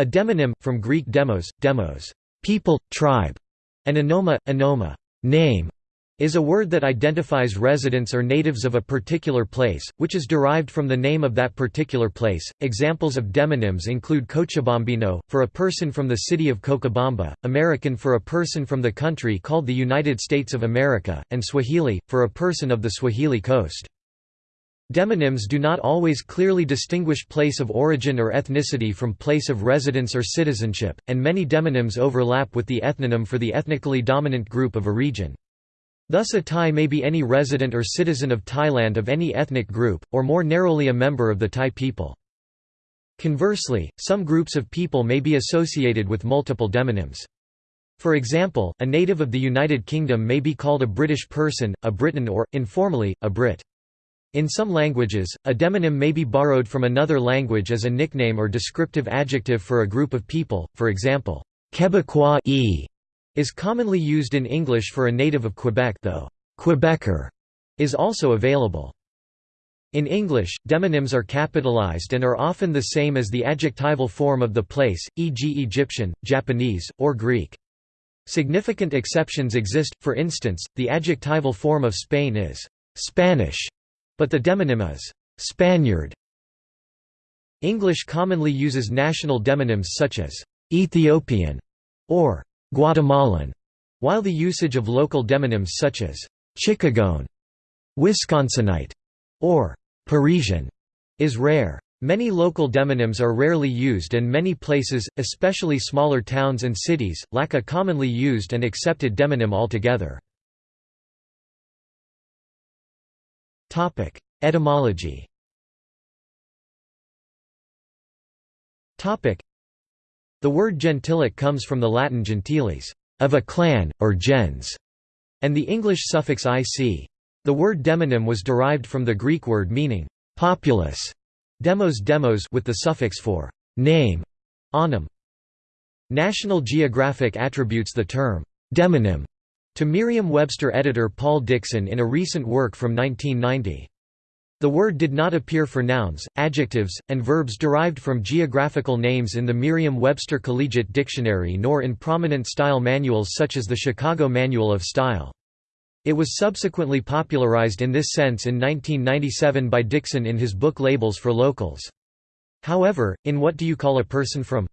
A demonym, from Greek demos, demos, people, tribe, and onoma, onoma, name, is a word that identifies residents or natives of a particular place, which is derived from the name of that particular place. Examples of demonyms include Cochabambino, for a person from the city of Cochabamba, American for a person from the country called the United States of America, and Swahili, for a person of the Swahili coast. Demonyms do not always clearly distinguish place of origin or ethnicity from place of residence or citizenship, and many demonyms overlap with the ethnonym for the ethnically dominant group of a region. Thus a Thai may be any resident or citizen of Thailand of any ethnic group, or more narrowly a member of the Thai people. Conversely, some groups of people may be associated with multiple demonyms. For example, a native of the United Kingdom may be called a British person, a Briton or, informally, a Brit. In some languages, a demonym may be borrowed from another language as a nickname or descriptive adjective for a group of people, for example, Quebecois e is commonly used in English for a native of Quebec though Quebecer is also available. In English, demonyms are capitalized and are often the same as the adjectival form of the place, e.g. Egyptian, Japanese, or Greek. Significant exceptions exist, for instance, the adjectival form of Spain is «Spanish», but the demonym is «Spaniard». English commonly uses national demonyms such as «Ethiopian» or Guatemalan, while the usage of local demonyms such as Chicagoan, Wisconsinite, or Parisian is rare. Many local demonyms are rarely used and many places, especially smaller towns and cities, lack a commonly used and accepted demonym altogether. Etymology the word gentilic comes from the Latin gentiles, of a clan, or gens, and the English suffix ic. The word demonym was derived from the Greek word meaning populous, demos demos with the suffix for name, onym. National Geographic attributes the term demonym to Merriam-Webster editor Paul Dickson in a recent work from 1990. The word did not appear for nouns, adjectives, and verbs derived from geographical names in the Merriam-Webster Collegiate Dictionary nor in prominent style manuals such as the Chicago Manual of Style. It was subsequently popularized in this sense in 1997 by Dickson in his book Labels for Locals. However, in What Do You Call a Person From?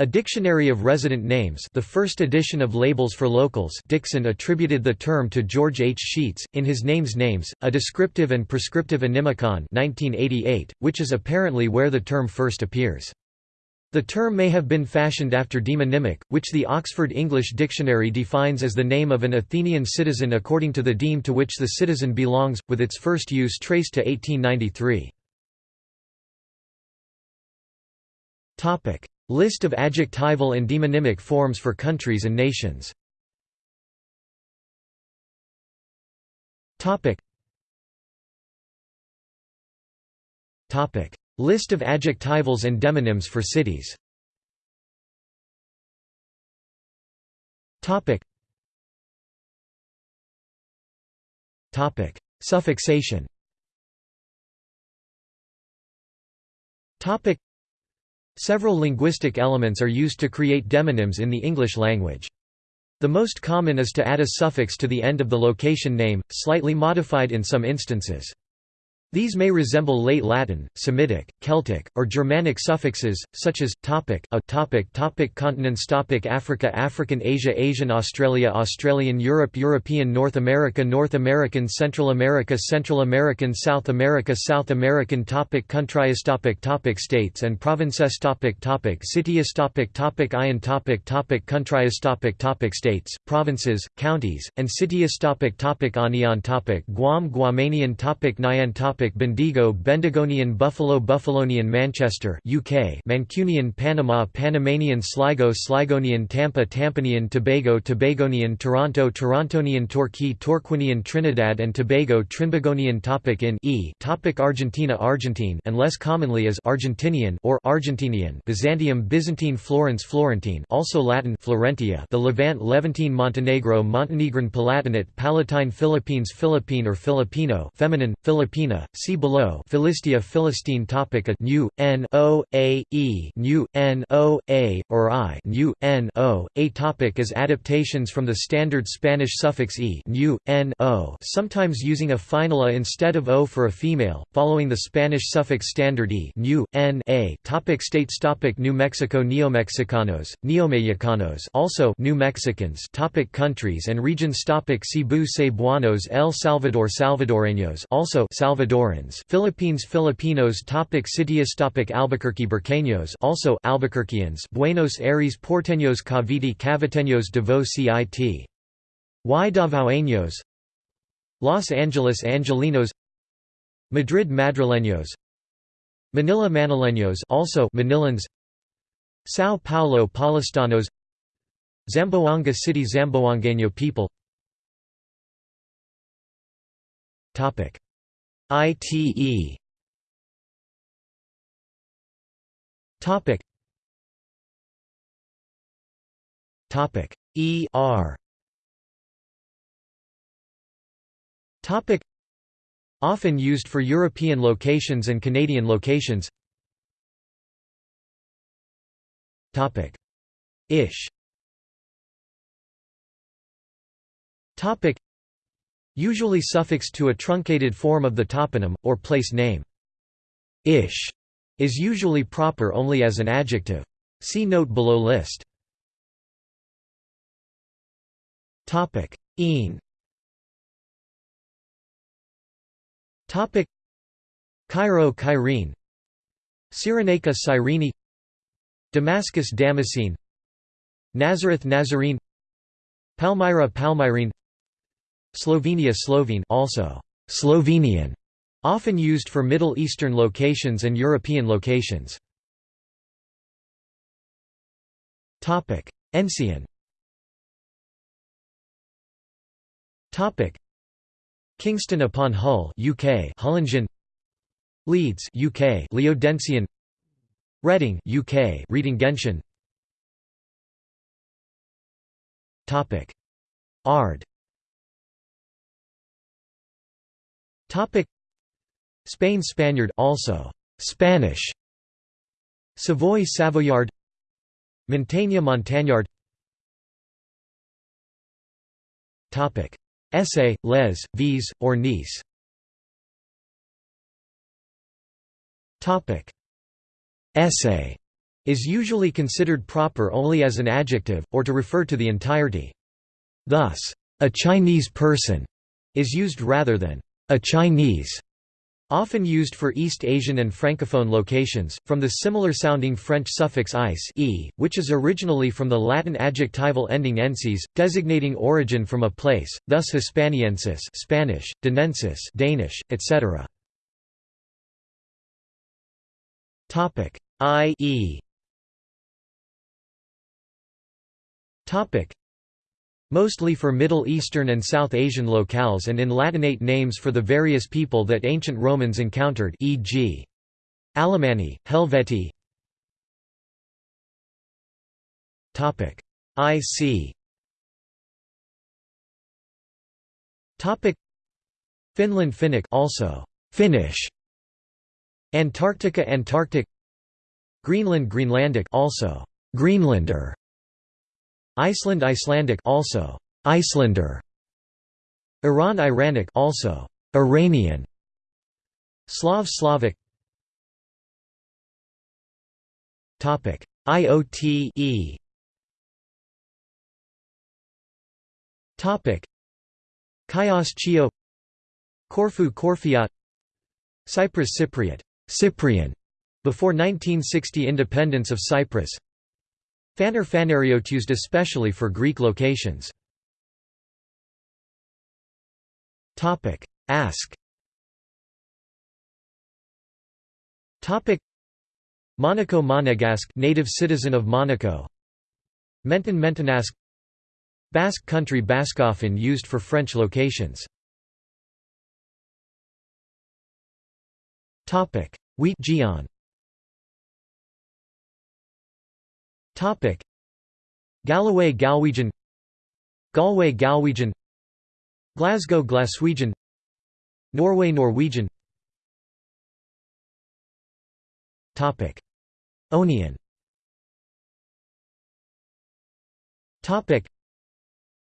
A Dictionary of Resident Names the first edition of Labels for Locals Dickson attributed the term to George H. Scheetz, in his Names Names, a descriptive and prescriptive onymicon 1988, which is apparently where the term first appears. The term may have been fashioned after demonymic, which the Oxford English Dictionary defines as the name of an Athenian citizen according to the deme to which the citizen belongs, with its first use traced to 1893. List of adjectival and demonymic forms for countries and nations. List of adjectivals and demonyms for cities. Suffixation Several linguistic elements are used to create demonyms in the English language. The most common is to add a suffix to the end of the location name, slightly modified in some instances. These may resemble late Latin, Semitic, Celtic, or Germanic suffixes, such as topic, a topic, topic continents, topic Africa, African, Asia, Asian, Australia, Australian, Europe, European, North America, North American, Central America, Central American, South America, South American, topic countries, topic, topic states and provinces, topic, topic cities, topic, topic ion, topic, topic countries, topic, topic states, provinces, counties, and cities, topic, topic anion, topic Guam, Guamanian, topic Nyan, topic topic Bendigo Bendigonian Buffalo Buffalonian Manchester UK Mancunian Panama Panamanian Sligo Sligonian Tampa Tampanian Tobago Tobagonian Toronto Torontonian Torquay Torquinian Trinidad and Tobago Trinbagonian topic in e topic Argentina Argentine and less commonly as Argentinian or Argentinian Byzantium Byzantine Florence Florentine also Latin Florentia the Levant Levantine Montenegro Montenegrin Palatinate Palatine Philippines Philippine or Filipino feminine Filipina see below. Philistia Philistine topic. A new, n o a e new, n o a or i new, n o. A topic is adaptations from the standard Spanish suffix e new, n o sometimes using a final a instead of o for a female, following the Spanish suffix standard e new, n a. Topic States topic New Mexico Neomexicanos, Neomexicanos also New Mexicans topic Countries and regions topic Cebu Cebuanos El Salvador Salvadoreños also Philippines Filipinos topic Cities topic Albuquerque Burqueños also Albuquerqueans Buenos Aires Porteños Cavite Caviteños Davao Cit Y Davaoeños. Los Angeles Angelinos. Madrid Madrileños. Manila Manileños also Manilans. São Paulo Paulistanos Zamboanga City Zamboangueño people. Topic ITE Topic. Topic. ER Topic. Often used for European locations and Canadian locations. Topic. Ish. Topic Usually suffixed to a truncated form of the toponym, or place name. Ish is usually proper only as an adjective. See note below list. Een. Cairo, Cairene. Cyrenaica, Cyrene. Damascus, Damascene. Nazareth, Nazarene. Palmyra, Palmyrene. Slovenia, Slovene, also Slovenian, often used for Middle Eastern locations and European locations. Topic: Ensian. Topic: Kingston upon Hull, UK, Hullingen. Leeds, UK, Leodensian. Reading, UK, Readingensian. Topic: Ard. Topic: Spain Spaniard also Spanish. Savoy Savoyard. Montaigne Montagnard. Topic: Essay, les, vis, or niece. Topic: Essay is usually considered proper only as an adjective, or to refer to the entirety. Thus, a Chinese person is used rather than a Chinese, often used for East Asian and Francophone locations, from the similar-sounding French suffix ice e, which is originally from the Latin adjectival ending ensis, designating origin from a place, thus Hispaniensis Spanish, Danensis Danish, etc. Topic I.E. Mostly for Middle Eastern and South Asian locales and in Latinate names for the various people that ancient Romans encountered e.g. Alemanni, Helvetii IC Finland Finnic also Finnish. Antarctica Antarctic. Greenland Greenlandic also Greenlander Iceland Icelandic also. Icelander. Iran Iranic also. Iranian. Slav Slavic. Topic. IOTE Topic. Chios Chio. Corfu Corfiot Cyprus Cypriot. Cyprian. Before 1960 independence of Cyprus Phanar Phanariot used especially for Greek locations. Ask. Monaco Monegasque native citizen of Monaco. Menton Mentonasque Basque country Bascophone used for French locations. Wheat Gion Galloway Galwegian. Galway Galwegian. Glasgow Glaswegian. Norway Norwegian. Topic: Onian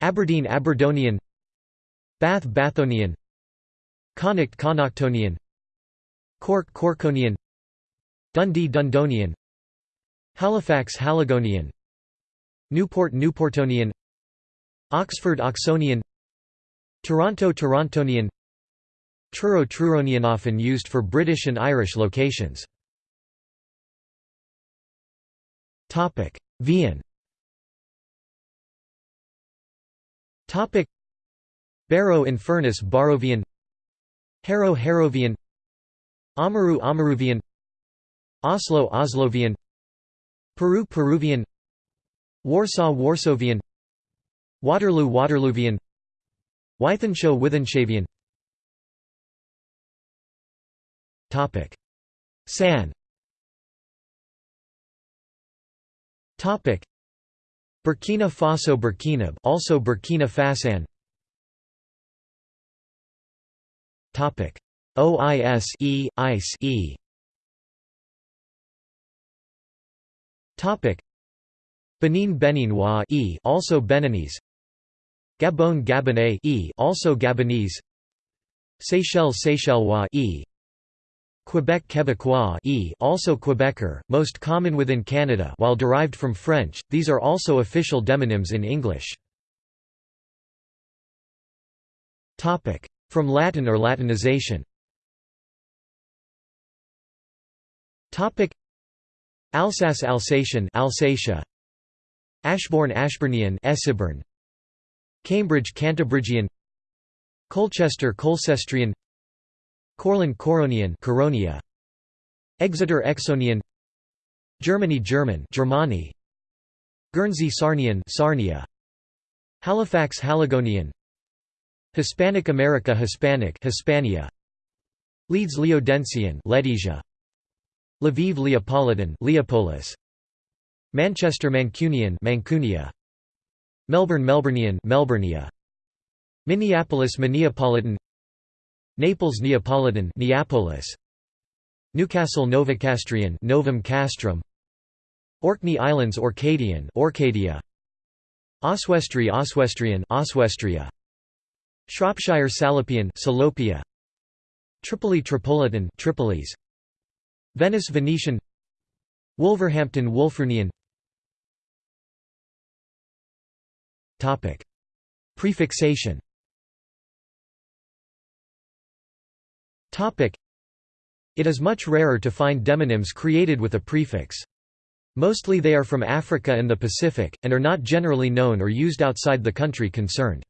Aberdeen Aberdonian. Bath Bathonian. Connacht Connachtonian. Cork Corkonian. Dundee Dundonian Halifax Haligonian. Newport Newportonian. Oxford Oxonian. Toronto Torontonian. Truro Truronian often used for British and Irish locations. Topic: Vian. Topic: Barrow in Furness Barrovian Harrow Harrovian. Amaru Amaruvian. Oslo Oslovian Peru Peruvian Warsaw Warsavian Waterloo Waterloovian Wythenshawe Wythenshavian Topic. San. Topic. Burkina Faso Burkina also Burkina Fasan. Topic. OIS E ICE E Benin Beninois E also Beninese. Gabon Gabonais E also Gabonese. Seychelles Seychellois E. Quebec Quebecois e also Quebecer, most common within Canada while derived from French, these are also official demonyms in English. From Latin or Latinization Alsace Alsatian Alsatia. Ashbourne Ashburnian Esseburn Cambridge Cantabrigian Colchester Colcestrian Courland Curonian Coronia. Exeter Exonian. Germany German Germani Guernsey Sarnian Sarnia. Halifax Haligonian. Hispanic America Hispanic Hispania. Leeds Leodensian Ledesia Lviv Leopolitan Leopolis. Manchester Mancunian Mancunia. Melbourne Melburnian Melburnia Minneapolis Minneapolitan. Naples Neapolitan Neapolis. Newcastle Novocastrian Novum Castrum. Orkney Islands Orcadian Orcadia. Oswestry Oswestrian Oswestria. Shropshire Salopian Salopia. Tripoli Tripolitan Tripolis Venice Venetian Wolverhampton Wulfrunian Topic Prefixation It is much rarer to find demonyms created with a prefix. Mostly they are from Africa and the Pacific, and are not generally known or used outside the country concerned.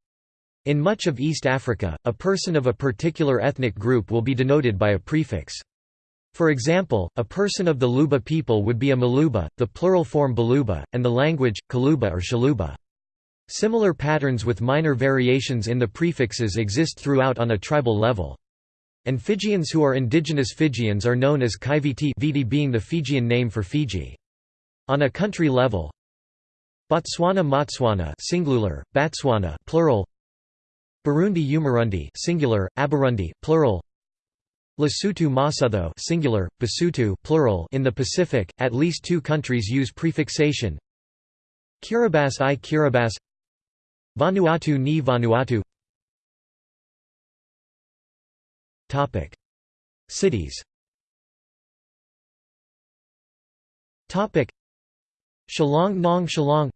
In much of East Africa, a person of a particular ethnic group will be denoted by a prefix. For example, a person of the Luba people would be a Maluba, the plural form Baluba, and the language, Kaluba or Shaluba. Similar patterns with minor variations in the prefixes exist throughout on a tribal level. And Fijians who are indigenous Fijians are known as Kaiviti Viti being the Fijian name for Fiji. On a country level Botswana Motswana singular, Batswana plural Burundi Umurundi singular, Aburundi plural Lesotho Masutho singular, Basotho plural in the Pacific, at least two countries use prefixation Kiribati i Kiribati Vanuatu ni Vanuatu Cities. Topic: Shillong Nong Shillong.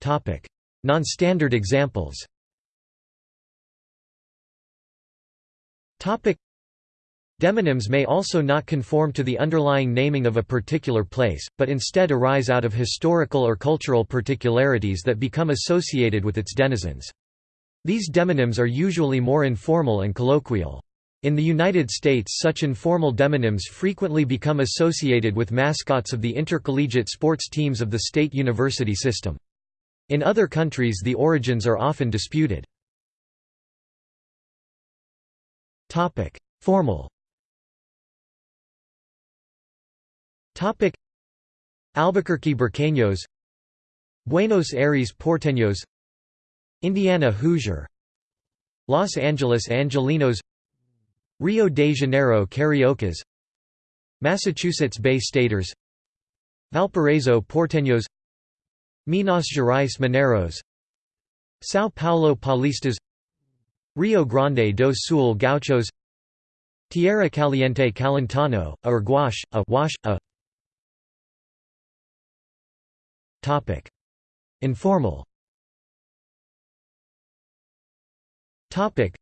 Topic: Non-standard examples. Demonyms may also not conform to the underlying naming of a particular place, but instead arise out of historical or cultural particularities that become associated with its denizens. These demonyms are usually more informal and colloquial. In the United States such informal demonyms frequently become associated with mascots of the intercollegiate sports teams of the state university system. In other countries the origins are often disputed. Formal. Topic: Albuquerque Burqueños. Buenos Aires Porteños. Indiana Hoosier. Los Angeles Angelinos. Rio de Janeiro Cariocas. Massachusetts Bay Staters. Valparaiso Porteños. Minas Gerais Mineros, São Paulo Paulistas Rio Grande do Sul Gauchos Tierra Caliente Calentano, a gouache, a wash, a Topic. Informal Topic.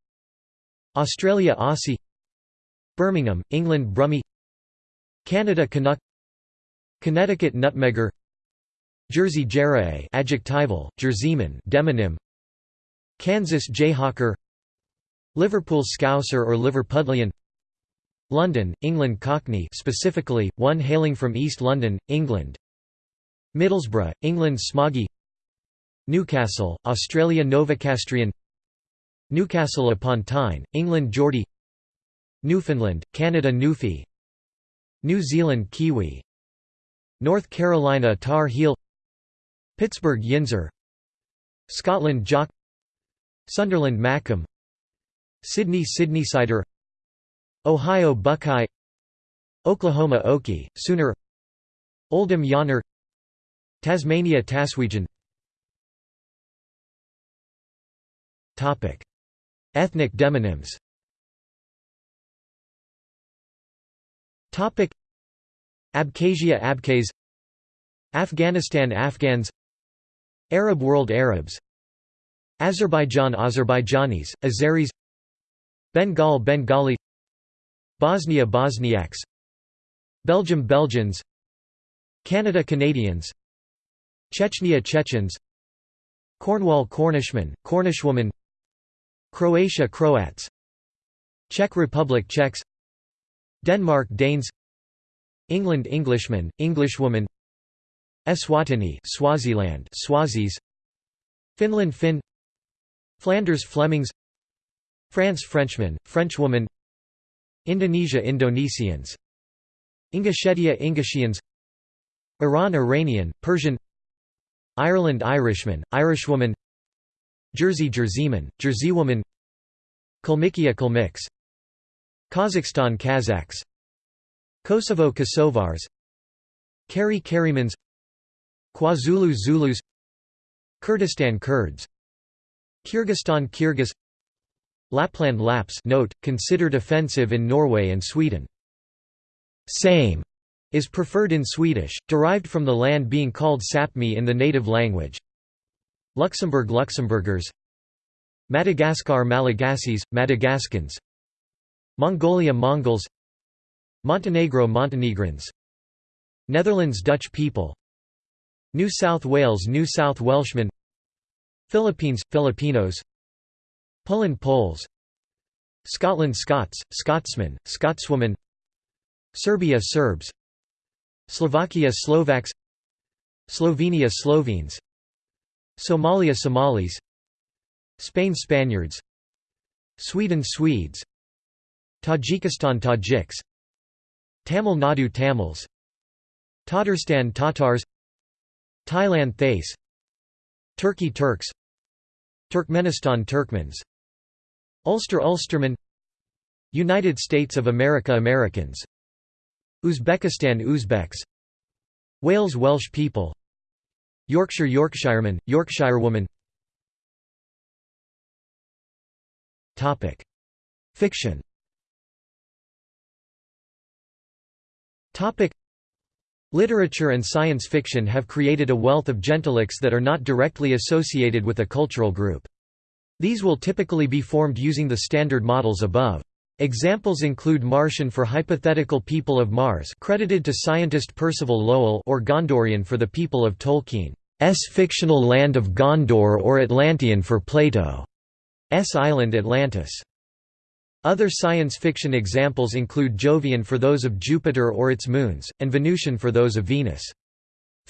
Australia Aussie Birmingham, England Brummie Canada Canuck Connecticut Nutmegger Jersey Jerae adjectival, Jerseyman demonym Kansas Jayhawker Liverpool Scouser or Liverpudlian. London, England Cockney specifically, one hailing from East London, England. Middlesbrough, England Smoggy. Newcastle, Australia Novocastrian. Newcastle upon Tyne, England Geordie. Newfoundland, Canada Newfie. New Zealand Kiwi. North Carolina Tar Heel. Pittsburgh Yinzer. Scotland Jock. Sunderland Mackem Sydney Sydneysider Ohio Buckeye. Oklahoma Okie, Sooner. Oldham Yonner. Tasmania Taswegian. Ethnic demonyms. Abkhazia Abkhaz. Afghanistan Afghans. Arab world Arabs. Azerbaijan Azerbaijanis, Azeris Bengal Bengali Bosnia Bosniaks Belgium Belgians Canada Canadians Chechnya Chechens Cornwall Cornishman, Cornishwoman Croatia Croats Czech Republic Czechs Denmark Danes England Englishman, Englishwoman Eswatini Swaziland Swazis Finland Finn Flanders Flemings France Frenchman, Frenchwoman Indonesia Indonesians Ingushetia Ingushians Iran Iranian, Persian Ireland Irishman, Irishwoman Jersey Jerseyman, Jerseywoman Kalmykia Kalmyks Kazakhstan Kazakhs Kosovo Kosovars Kari Karimans KwaZulu Zulus Kurdistan Kurds Kyrgyzstan Kyrgyz Lapland Laps note, considered offensive in Norway and Sweden. Same is preferred in Swedish, derived from the land being called Sapmi in the native language. Luxembourg Luxembourgers. Madagascar Malagasys, Madagascans. Mongolia Mongols. Montenegro Montenegrins. Netherlands Dutch people. New South Wales New South Welshmen. Philippines – Filipinos Poland Poles. Scotland Scots, Scotsmen, Scotswoman. Serbia Serbs. Slovakia Slovaks. Slovenia Slovenes. Somalia Somalis. Spain Spaniards. Sweden Swedes. Tajikistan Tajiks. Tamil Nadu Tamils. Tatarstan Tatars. Thailand Thais. Turkey Turks. Turkmenistan Turkmens Ulster Ulsterman United States of America Americans Uzbekistan Uzbeks Wales Welsh people Yorkshire Yorkshireman, Yorkshirewoman. Fiction. Literature and science fiction have created a wealth of gentilics that are not directly associated with a cultural group. These will typically be formed using the standard models above. Examples include Martian for hypothetical people of Mars credited to scientist Percival Lowell or Gondorian for the people of Tolkien's fictional land of Gondor or Atlantean for Plato's island Atlantis. Other science fiction examples include Jovian for those of Jupiter or its moons, and Venusian for those of Venus.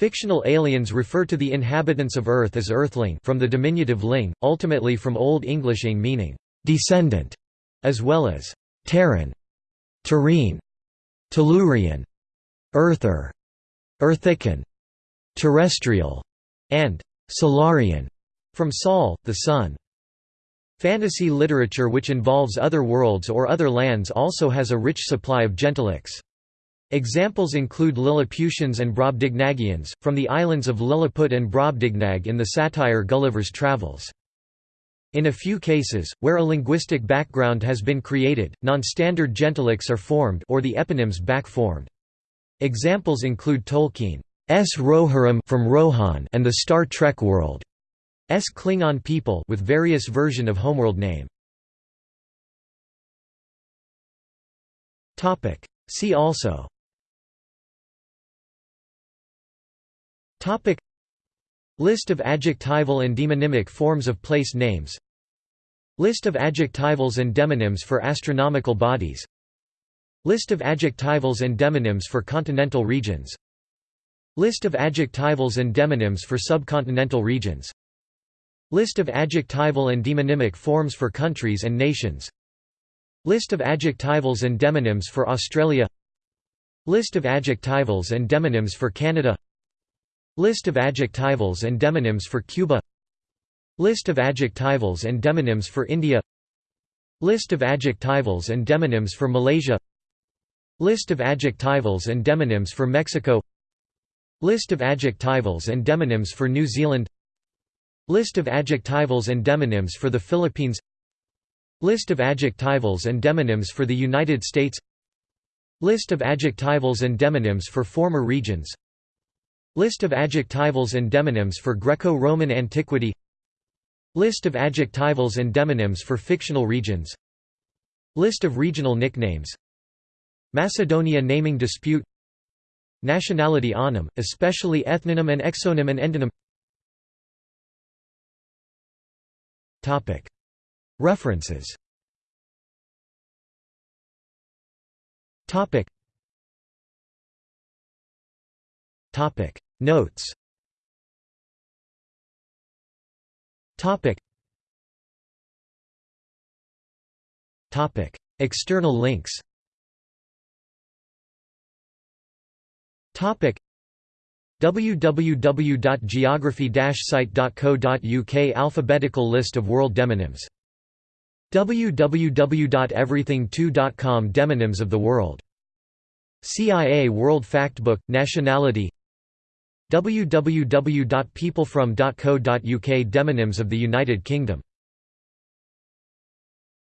Fictional aliens refer to the inhabitants of Earth as Earthling from the diminutive ling, ultimately from Old English ing meaning descendant, as well as Terran, Terrene, Tellurian, Earther, Earthican, Terrestrial, and Solarian, from Sol, the Sun. Fantasy literature which involves other worlds or other lands also has a rich supply of gentilics. Examples include Lilliputians and Brobdingnagians, from the islands of Lilliput and Brobdingnag in the satire Gulliver's Travels. In a few cases, where a linguistic background has been created, non-standard gentilics are formed or the eponyms back-formed. Examples include Tolkien's Rohirrim from Rohan and the Star Trek world. S Klingon people with various version of homeworld name. See also Topic. List of adjectival and demonymic forms of place names. List of adjectivals and demonyms for astronomical bodies. List of adjectivals and demonyms for continental regions. List of adjectivals and demonyms for subcontinental regions. List of adjectival and demonymic forms for countries and nations. List of adjectivals and demonyms for Australia. List of adjectivals and demonyms for Canada List of adjectivals and demonyms for Cuba. List of adjectivals and demonyms for India. List of adjectivals and demonyms for Malaysia. List of adjectivals and demonyms for Mexico. List of adjectivals and demonyms for New Zealand. List of adjectivals and demonyms for the Philippines. List of adjectivals and demonyms for the United States. List of adjectivals and demonyms for former regions List of adjectivals and demonyms for Greco-Roman antiquity. List of adjectivals and demonyms for fictional regions. List of regional nicknames. Macedonia naming dispute. Nationality onym, especially ethnonym and exonym and endonym. References Notes. Topic. Topic. External links. Topic. www.geography-site.co.uk Alphabetical list of world demonyms. www.everything2.com Demonyms of the world. CIA World Factbook, Nationality www.peoplefrom.co.uk Demonyms of the United Kingdom